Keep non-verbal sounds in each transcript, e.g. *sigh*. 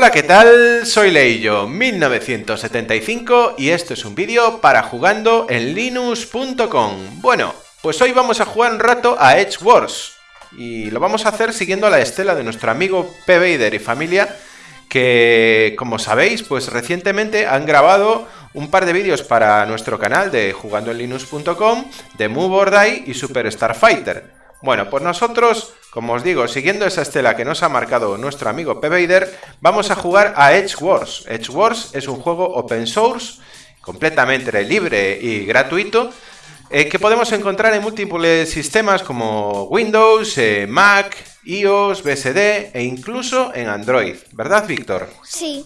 Hola, ¿qué tal? Soy Leillo, 1975 y esto es un vídeo para jugando en linux.com. Bueno, pues hoy vamos a jugar un rato a Edge Wars y lo vamos a hacer siguiendo la estela de nuestro amigo P. Vader y familia que, como sabéis, pues recientemente han grabado un par de vídeos para nuestro canal de jugando en linux.com de Move or Die y Super Starfighter. Bueno, pues nosotros, como os digo, siguiendo esa estela que nos ha marcado nuestro amigo P. Vader, vamos a jugar a Edge Wars. Edge Wars es un juego open source, completamente libre y gratuito, eh, que podemos encontrar en múltiples sistemas como Windows, eh, Mac, iOS, BSD e incluso en Android. ¿Verdad, Víctor? Sí.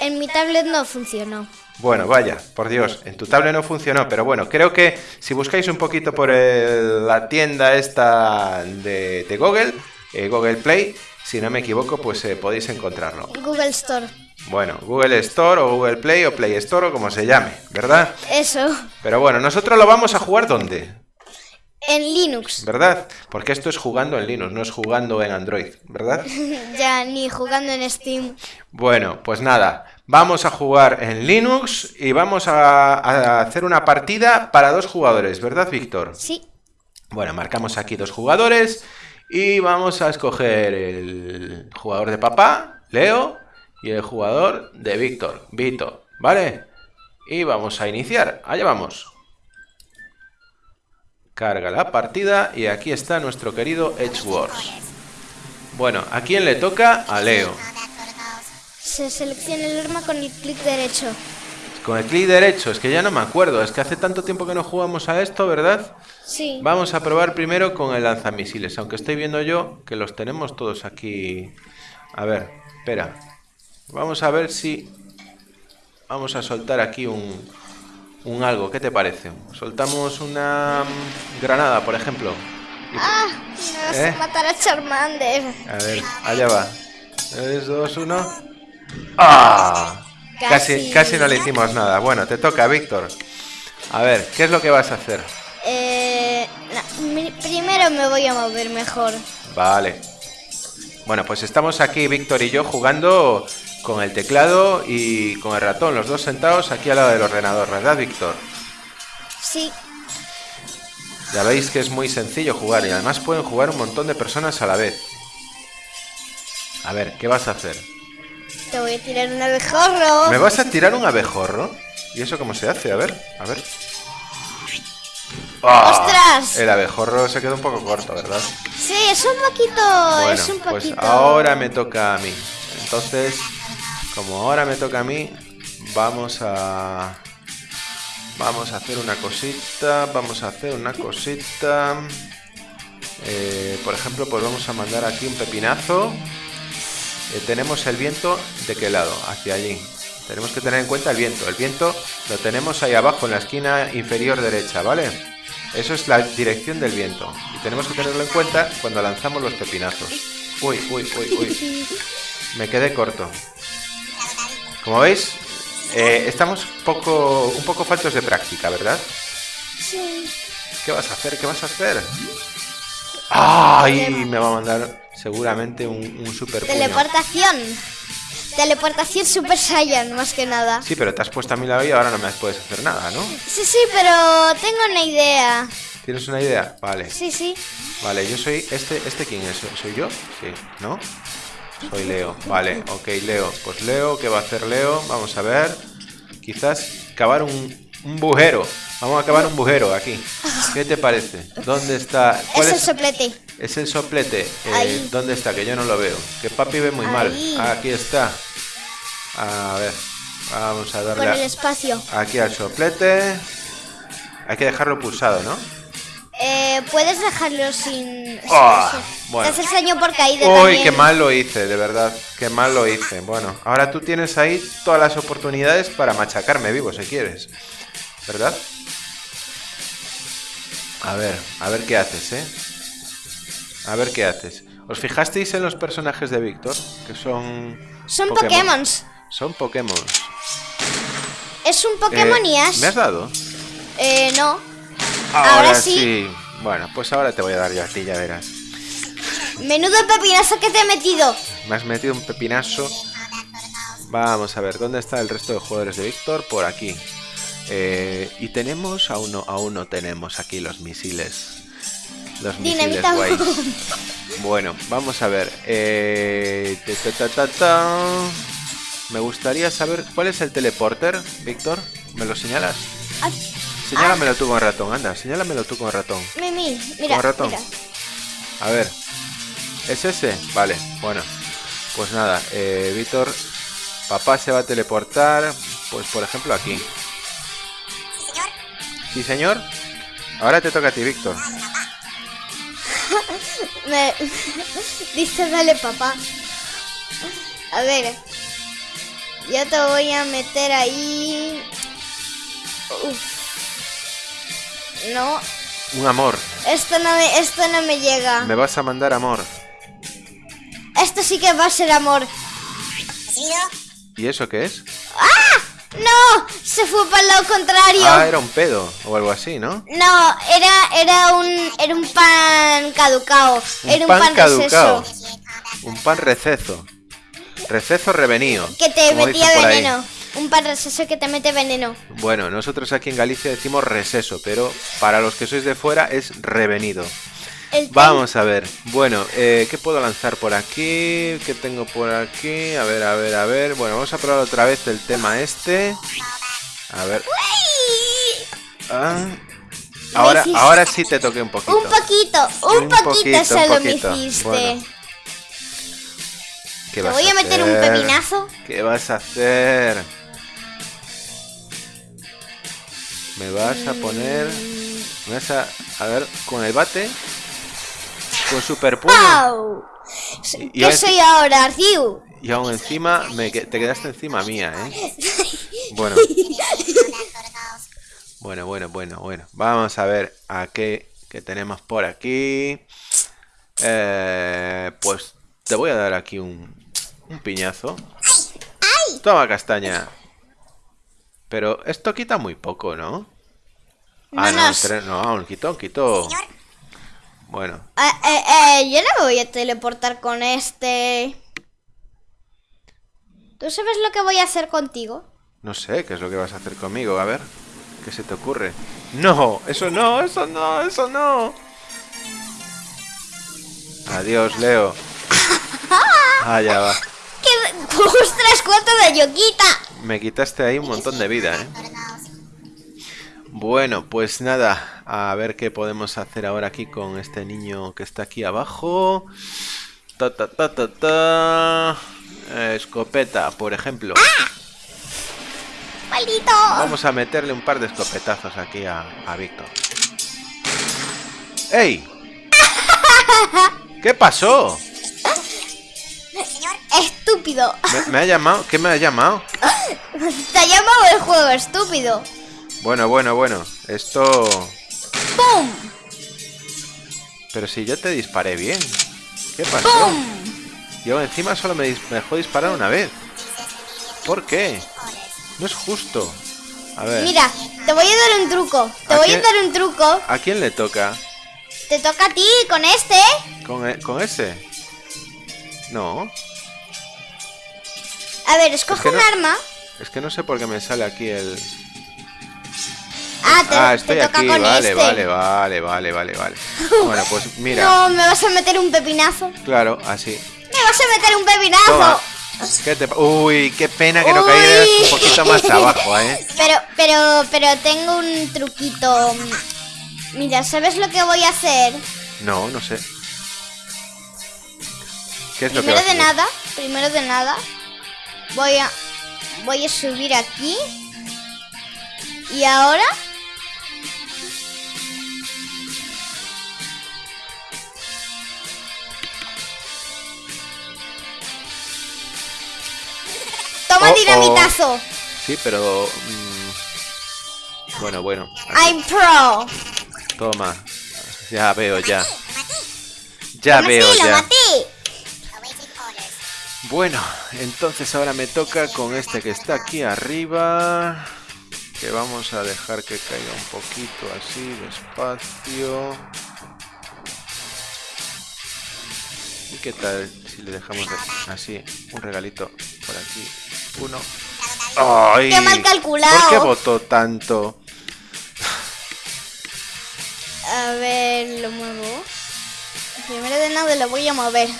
En mi tablet no funcionó. Bueno, vaya, por Dios, en tu tablet no funcionó, pero bueno, creo que si buscáis un poquito por la tienda esta de, Google, eh, Google Play, si no me equivoco, pues eh, podéis encontrarlo. Google Store. Bueno, Google Store o Google Play o Play Store o como se llame, ¿verdad? Eso. Pero bueno, nosotros lo vamos a jugar ¿dónde? En Linux. ¿Verdad? Porque esto es jugando en Linux, no es jugando en Android, ¿verdad? *laughs* ya, ni jugando en Steam. Bueno, pues nada, vamos a jugar en Linux y vamos a, hacer una partida para dos jugadores, ¿verdad, Víctor? Sí. Bueno, marcamos aquí dos jugadores y vamos a escoger el jugador de papá, Leo, y el jugador de Víctor, Vito, ¿vale? Y vamos a iniciar, allá vamos. Carga la partida y aquí está nuestro querido Edge Wars. Bueno, ¿a quién le toca? A Leo. Se selecciona el arma con el clic derecho. Con el clic derecho, es que ya no me acuerdo, es que hace tanto tiempo que no jugamos a esto, ¿verdad? Sí. Vamos a probar primero con el lanzamisiles, aunque estoy viendo yo que los tenemos todos aquí. A ver, espera. Vamos a ver si... Vamos a soltar aquí un, un algo, ¿qué te parece? Soltamos una granada, por ejemplo. ¡Ah! Me vas a ¿Eh? matar a Charmander. A ver, allá va. 3, 2, 1. ¡Ah! Casi. casi, no le hicimos nada. Bueno, te toca, Víctor. A ver, ¿qué es lo que vas a hacer? Eh, primero me voy a mover mejor. Vale. Bueno, pues estamos aquí, Víctor y yo, jugando con el teclado y con el ratón, los dos sentados aquí al lado del ordenador, ¿verdad, Víctor? Sí. Ya veis que es muy sencillo jugar y además pueden jugar un montón de personas a la vez. A ver, ¿qué vas a hacer? Te voy a tirar un abejorro. ¿Me vas a tirar un abejorro? ¿Y eso cómo se hace? A ver, a ver. ¡Ah! ¡Ostras! El abejorro se quedó un poco corto, ¿verdad? Sí, es un poquito, es un pues poquito. Pues ahora me toca a mí. Entonces, como ahora me toca a mí, vamos a... Vamos a hacer una cosita, vamos a hacer una cosita... Eh, por ejemplo, pues vamos a mandar aquí un pepinazo. Eh, tenemos el viento de qué lado, hacia allí. Tenemos que tener en cuenta el viento. El viento lo tenemos ahí abajo en la esquina inferior derecha, ¿vale? Eso es la dirección del viento. Y tenemos que tenerlo en cuenta cuando lanzamos los pepinazos. Uy, uy, uy, uy. Me quedé corto. Como veis, eh, estamos poco, un poco faltos de práctica, ¿verdad? Sí. ¿Qué vas a hacer? ¿Qué vas a hacer? ¡Ay! Me va a mandar seguramente un, un super Teleportación. Teleportación Super Saiyan, más que nada. Sí, pero te has puesto a mí la vida y ahora no me puedes hacer nada, ¿no? Sí, sí, pero tengo una idea. ¿Tienes una idea? Vale. Sí, sí. Vale, yo soy... ¿Este, este quién es? ¿Soy yo? Sí, ¿no? Soy Leo. Vale, ok, Leo. Pues Leo, ¿qué va a hacer Leo? Vamos a ver. Quizás cavar un, un bujero. Vamos a cavar un bujero aquí. ¿Qué te parece? ¿Dónde está? ¿Cuál es, el soplete. Es el soplete. Eh, ¿Dónde está? Que yo no lo veo. Que papi ve muy mal. aquí está. A ver. Vamos a darle. Por el espacio. Aquí al soplete. Hay que dejarlo pulsado, ¿no? Eh, puedes dejarlo sin... Oh, bueno. Te haces por caída Uy, qué mal lo hice, de verdad. Qué mal lo hice. Bueno, ahora tú tienes ahí todas las oportunidades para machacarme vivo si quieres. ¿Verdad? A ver, a ver qué haces, ¿eh? A ver qué haces. ¿Os fijasteis en los personajes de Víctor? Que son... Son Pokémon. Son Pokémon. Es un Pokémon y ¿Me has dado? Eh, no. Ahora, sí. Bueno, pues ahora te voy a dar yo a ti, ya verás. Menudo pepinazo que te he metido. Me has metido un pepinazo Vamos a ver, ¿dónde está el resto de jugadores de Víctor? Por aquí. Eh, y tenemos, aún no, aún no tenemos aquí los misiles. Los misiles guays. *laughs* Bueno, vamos a ver. Eh, ta, ta, ta, ta, ta. Me gustaría saber cuál es el teleporter, Víctor. ¿Me lo señalas? Ah, Señálamelo tú con ratón, anda, señálamelo tú con ratón. Mimi, mira, Con ratón. mira. A ver. ¿Es ese? Vale, bueno. Pues nada, eh, Víctor, papá se va a teleportar, pues por ejemplo aquí. Sí, señor. Ahora te toca a ti, Víctor. *laughs* Me... *laughs* Dice, dale papá. A ver. Yo te voy a meter ahí. Uf. No, Un amor. esto no me, esto no me llega. Me vas a mandar amor. Esto sí que va a ser amor. ¿Y eso qué es? ¡No! Se fue para el lado contrario. Ah, era un pedo o algo así, ¿no? No, era, era un era un pan caducao. Un era un pan pan, caducao. receso. Un pan receso. Receso revenío. Que te metía ahí. Un pan receso que te mete veneno. Bueno, nosotros aquí en Galicia decimos receso, pero para los que sois de fuera es revenido. Vamos a ver. Bueno, eh, ¿qué puedo lanzar por aquí? ¿Qué tengo por aquí? A ver, a ver, a ver. Bueno, vamos a probar otra vez el tema este. A ver. Ah. Ahora, ahora sí te toqué un poquito. Un poquito, un, Un poquito, poquito, solo un poquito. me hiciste. Bueno, ¿Qué Te vas voy a meter un hacer? pepinazo. ¿Qué vas a hacer? Me vas a poner. Me vas a. A ver, con el bate. Con super puño. Y- y ¿Qué ahora- soy ahora, Ryu? Y aún encima me que- te quedaste encima mía, ¿eh? *laughs* Bueno. Bueno, bueno, bueno, bueno. Vamos a ver a qué, qué tenemos por aquí. Eh, pues te voy a dar aquí un, un piñazo. Toma castaña. Pero esto quita muy poco, ¿no? Ah, No no, nos- tre- no, un quito, un quito. Bueno, Eh, eh, eh, yo no me voy a teleportar con este. ¿Tú sabes lo que voy a hacer contigo? no sé qué es lo que vas a hacer conmigo. A ver, ¿qué se te ocurre? No, eso no, eso no, eso no. Adiós, Leo. *laughs* Ah, ya va. ¡Qué... ¡Ostras, cuánto de yoquita! Me quitaste ahí un montón de vida, ¿eh? Bueno, pues nada, a ver qué podemos hacer ahora aquí con este niño que está aquí abajo. Ta ta ta ta ta. Escopeta, por ejemplo. ¡Maldito! Vamos a meterle un par de escopetazos aquí a, a Víctor. ¡Ey! *laughs* ¿Qué pasó? ¡Estúpido! ¿Me, me ha llamado? ¿Qué me ha llamado? *laughs* Te ha llamado el juego, estúpido. Bueno, bueno, bueno. Esto... ¡Pum! Pero si yo te disparé bien. ¿Qué pasó? ¡Pum! Yo encima solo me, dis- me dejó disparar una vez. ¿Por qué? No es justo. A ver, Mira, te voy a dar un truco. Te ¿A voy a dar un truco. ¿a quién le toca? Te toca a ti con este. ¿Con, e- con ese? No, A ver, escoge Es que un no- arma. es que no sé por qué me sale aquí el... Ah, te, ah, te estoy toca aquí, con vale, este. vale, vale, vale, vale, vale. *laughs* Bueno, pues mira, No, me vas a meter un pepinazo. claro, así. Me vas a meter un pepinazo. Toma. ¿Qué te pa- Uy, qué pena que no Uy. cayeras un poquito más abajo, *laughs* ¿eh? Pero, pero, pero tengo un truquito. Mira, ¿sabes lo que voy a hacer? No, no sé. ¿Qué es lo que Primero vas de nada, primero de nada, voy a, voy a subir aquí. Y ahora, toma Oh, oh. dinamitazo. Sí, pero... mm, Bueno, bueno. I'm pro. Toma. Ya veo, ya. Ya Lo veo, maté, lo ya. maté. Bueno, entonces ahora me toca con este que está aquí arriba. Que vamos a dejar que caiga un poquito así, despacio. ¿Y qué tal si le dejamos de- así un regalito por aquí? Uno. ¡Ay! ¡Qué mal calculado! ¿Por qué votó tanto? A ver, lo muevo. Primero de nada lo voy a mover.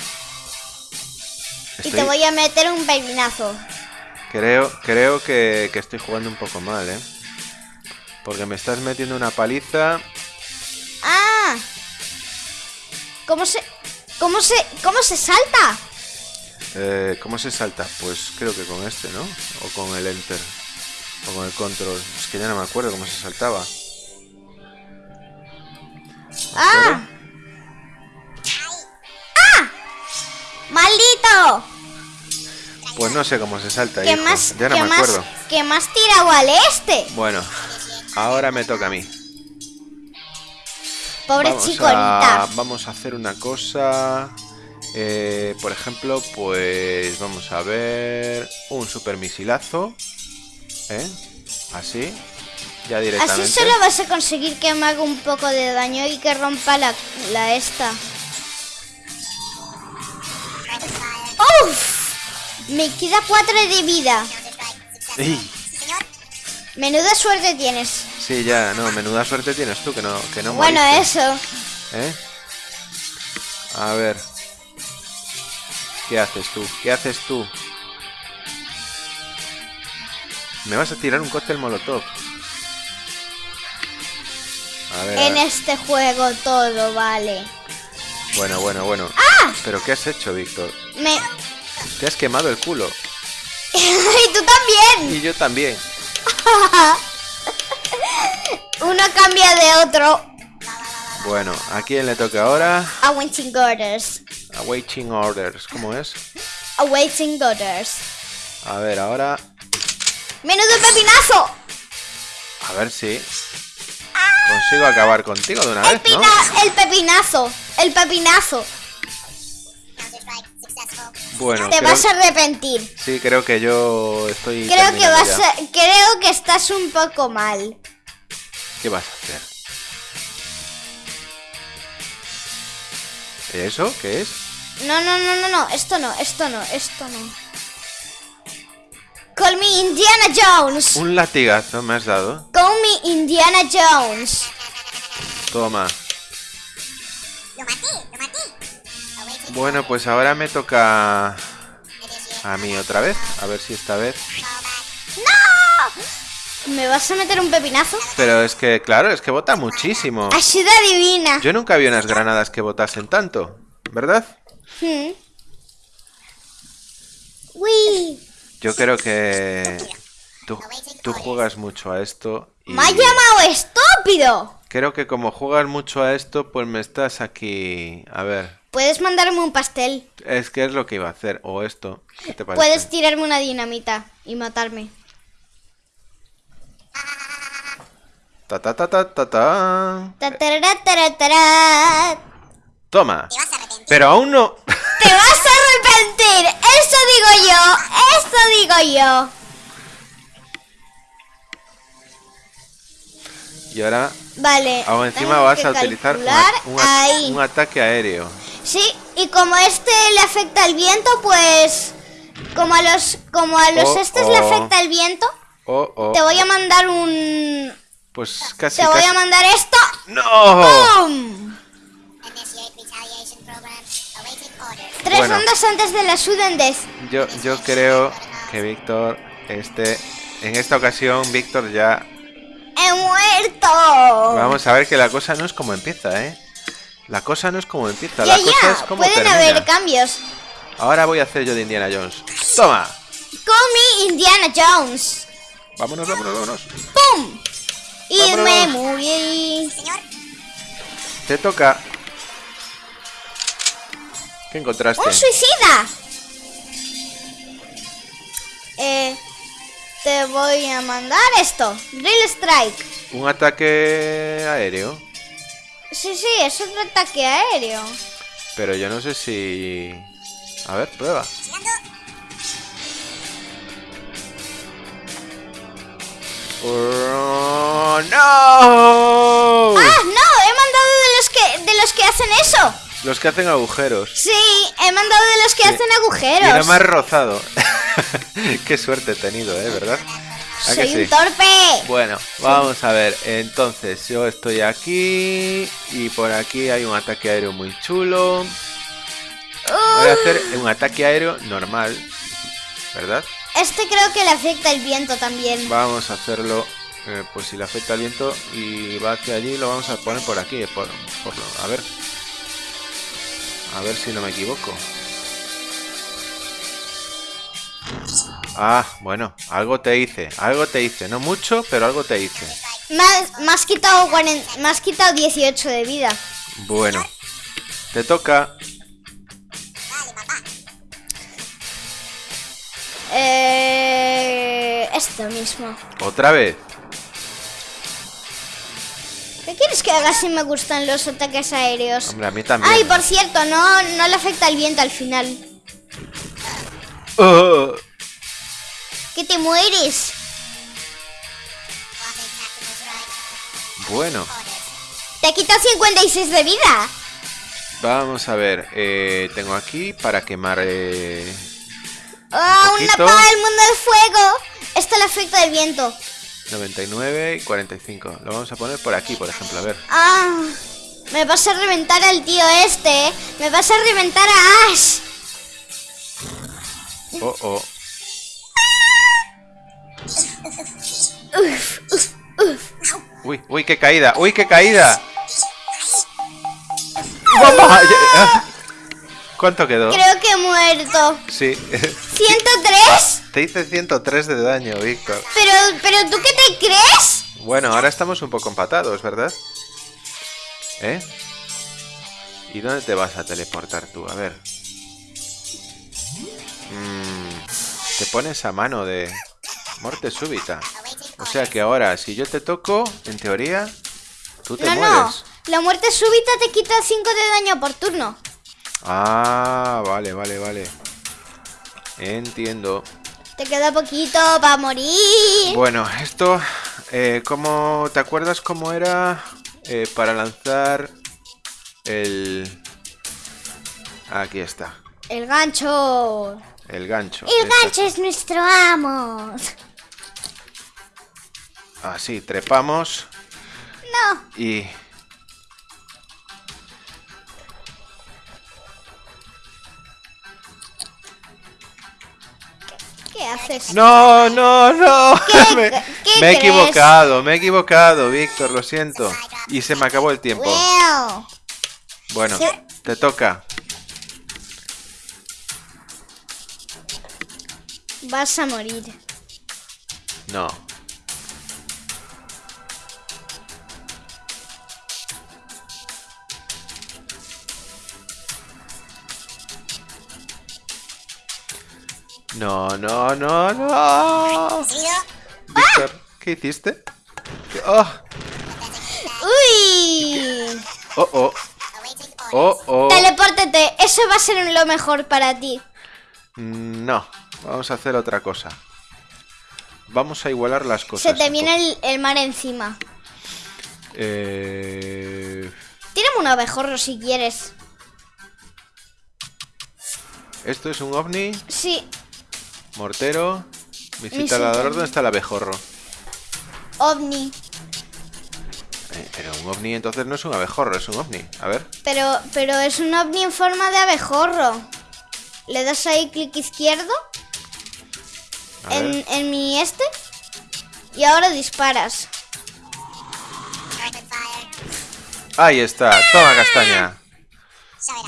Y te voy a meter un pepinazo. Creo, creo que, que estoy jugando un poco mal, ¿eh? Porque me estás metiendo una paliza. ¡Ah! ¿Cómo se... ¿Cómo se... ¿Cómo se salta? Eh, ¿Cómo se salta? Pues creo que con este, ¿no? O con el enter. O con el control. Es que ya no me acuerdo cómo se saltaba. ¡Ah! ¡Ah! ¡Maldito! Pues no sé cómo se salta, ¿Qué hijo. más, Ya no qué me más, acuerdo. qué más tirado al este? Bueno, ahora me toca a mí. Pobre vamos a, vamos a hacer una cosa. eh, por ejemplo, pues vamos a ver un super misilazo. ¿Eh? Así. Ya directamente. Así solo vas a conseguir que me haga un poco de daño y que rompa la, la esta. Me queda 4 de vida. ¡Ey! Menuda suerte tienes. Sí, ya, no, menuda suerte tienes tú que no, que no bueno, moriste, eso. ¿Eh? A ver. ¿Qué haces tú? ¿Qué haces tú? Me vas a tirar un cóctel molotov. A ver. a En ver. este juego todo vale. Bueno, bueno, bueno. ¿Pero qué has hecho, Víctor? Me... Te has quemado el culo. *laughs* y tú también. Y yo también. *laughs* Uno cambia de otro. Bueno, ¿a quién le toca ahora? Awaiting orders. Awaiting orders. ¿Cómo es? Awaiting orders. A ver, ahora. ¡Menudo pepinazo! A ver si. Consigo acabar contigo de una El, vez, ¿no? el pepinazo. El pepinazo. Bueno, Te creo- vas a arrepentir. Sí, creo que yo estoy. Creo que vas a- creo que estás un poco mal. ¿Qué vas a hacer? ¿Eso? ¿Qué es? No, no, no, no, no, esto no, esto no, esto no. Call me Indiana Jones. Un latigazo me has dado. Call me Indiana Jones. Toma. Bueno, pues ahora me toca a mí otra vez. A ver si esta vez. ¿Me vas a meter un pepinazo? Pero es que, claro, es que vota muchísimo. Ayuda divina. Yo nunca vi unas granadas que votasen tanto, ¿verdad? Hmm. Uy. Yo creo que tú, tú juegas mucho a esto. Y Me ha llamado estúpido. creo que como juegas mucho a esto, pues me estás aquí. A ver, Puedes mandarme un pastel. es que es lo que iba a hacer. O esto. ¿Qué te parece? Puedes tirarme una dinamita y matarme. Ta ta ta ta ta ta. Ta, tarara, tara, tara. Toma. Pero aún no. Te vas a arrepentir. Eso digo yo. Eso digo yo. Y ahora, Vale. aún encima vas a utilizar un ataque aéreo. Sí, y como este le afecta el viento, pues como a los como a los Oh, estos le oh. afecta el viento, Oh, oh. te voy a mandar un Pues casi. te voy a mandar esto. ¡No! ¡Pum! Tres Bueno. rondas antes de la sudden death. Yo, yo creo que Víctor, este, en esta ocasión, Víctor ya. He muerto. Vamos a ver que la cosa no es como empieza, ¿eh? La cosa no es como empieza, Ya, la cosa ya, es como pueden termina. haber cambios. Ahora voy a hacer yo de Indiana Jones. ¡Toma! Call me Indiana Jones. Vámonos, vámonos, vámonos. ¡Pum! Y Vámonos. me morí. Te toca. ¿Qué encontraste? ¡Un suicida! Eh, te voy a mandar esto. Drill Strike. Un ataque aéreo. Sí, sí, es otro ataque aéreo. Pero yo no sé si... A ver, prueba. ¡Oh, ¡No! ¡Ah, no! He mandado de los que, de los que hacen eso. Los que hacen agujeros. Sí, he mandado de los que Sí. hacen Y agujeros. me has rozado. *laughs* Qué suerte he tenido, ¿eh? ¿Verdad? ¡Soy un torpe! Bueno, vamos a ver. Entonces, yo estoy aquí y por aquí hay un ataque aéreo muy chulo. Voy a hacer un ataque aéreo normal, ¿verdad? Este creo que le afecta el viento también. Vamos a hacerlo, eh, pues si le afecta el viento y va hacia allí, lo vamos a poner por aquí, por, por a ver. A ver si no me equivoco. Ah, bueno, algo te hice, algo te hice. No mucho, pero algo te hice. Me has, quitado, 40, me has quitado 18 de vida. Bueno, te toca. Eh, esto mismo. ¿Otra vez? ¿Qué quieres que haga si me gustan los ataques aéreos? Hombre, a mí también. Ay, por cierto, no, no le afecta el viento al final. Oh. ¡Que te mueres! Bueno. Te quita 56 de vida. Vamos a ver. Eh, tengo aquí para quemar... Eh, ¡Oh, una pava del mundo de fuego! Esto le afecta el viento. 99 y 45. Lo vamos a poner por aquí, por ejemplo, a ver. Ah, me vas a reventar al tío este. Me vas a reventar a Ash. Oh, oh. Uy, uy, qué caída, uy, qué caída. ¿Cuánto quedó? Creo que he muerto. Sí. ¿103? *laughs* Te hice 103 de daño, Víctor. Pero, pero ¿tú qué te crees? Bueno, ahora estamos un poco empatados, ¿verdad? ¿Eh? ¿Y dónde te vas a teleportar tú? A ver. Mm, te pones a mano de muerte súbita. O sea que ahora, si yo te toco, en teoría, tú te no, mueres. No, la muerte súbita te quita 5 de daño por turno. Ah, vale, vale, vale. Entiendo. Te queda poquito para morir. Bueno, esto, eh, ¿cómo te acuerdas cómo era eh, para lanzar el... Aquí está. El gancho. El gancho. El gancho es nuestro amo. Así, trepamos. No. Y... ¿Qué haces? No, no, no. ¿Qué- *laughs* me, qué me he equivocado, me he equivocado, Víctor, lo siento. Y se me acabó el tiempo. Bueno, Sí. te toca. Vas a morir. No. No, no, no, no. Víctor, ¿qué hiciste? ¿Qué- Oh, ¡Uy! oh, oh. Oh, oh. Telepórtate, eso va a ser lo mejor para ti. Mm, No, vamos a hacer otra cosa. Vamos a igualar las cosas. Se te viene el, el mar encima. Eh... Tírame un abejorro si quieres. Esto es un ovni, Sí, mortero, Visita. visitador, ¿dónde está el abejorro? ovni. Eh, pero un ovni entonces no es un abejorro, es un ovni. A ver. Pero, pero es un ovni en forma de abejorro. Le das ahí clic izquierdo en, en mi este y ahora disparas. Ahí está, toma castaña.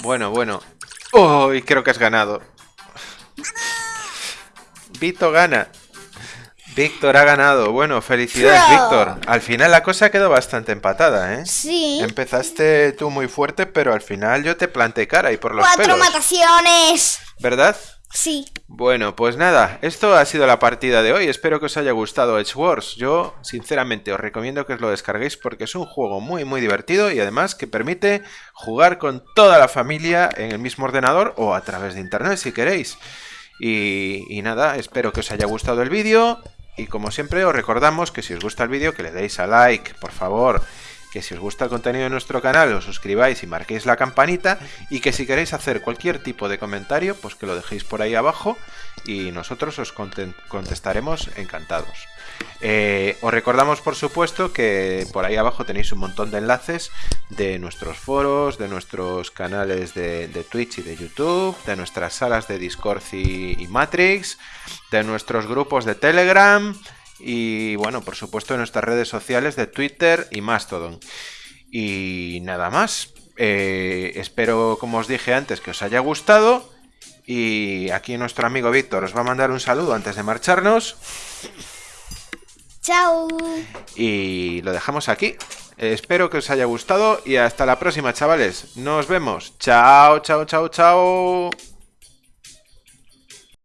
Bueno, bueno. Oh, y creo que has ganado. Vito gana. Víctor ha ganado. Bueno, felicidades, Pro. Víctor. Al final la cosa quedó bastante empatada, ¿eh? Sí. Empezaste tú muy fuerte, pero al final yo te planté cara y por los Cuatro pelos. mataciones. ¿Verdad? Sí. Bueno, pues nada, esto ha sido la partida de hoy. Espero que os haya gustado Edge Wars. Yo, sinceramente, os recomiendo que os lo descarguéis porque es un juego muy, muy divertido y además que permite jugar con toda la familia en el mismo ordenador o a través de internet si queréis. Y, nada, espero que os haya gustado el vídeo. Y como siempre, os recordamos que si os gusta el vídeo, que le deis a like, por favor. que si os gusta el contenido de nuestro canal os suscribáis y marquéis la campanita y que si queréis hacer cualquier tipo de comentario, pues que lo dejéis por ahí abajo y nosotros os contestaremos encantados. Eh, os recordamos, por supuesto, que por ahí abajo tenéis un montón de enlaces de nuestros foros, de nuestros canales de, Twitch y de YouTube, de nuestras salas de Discord y, Matrix, de nuestros grupos de Telegram y, bueno, por supuesto, de nuestras redes sociales de Twitter y Mastodon. Y nada más. Eh, espero, como os dije antes, que os haya gustado. Y aquí nuestro amigo Víctor os va a mandar un saludo antes de marcharnos. Chao. Y lo dejamos aquí. Espero que os haya gustado y hasta la próxima, chavales. Nos vemos. Chao, chao, chao, chao.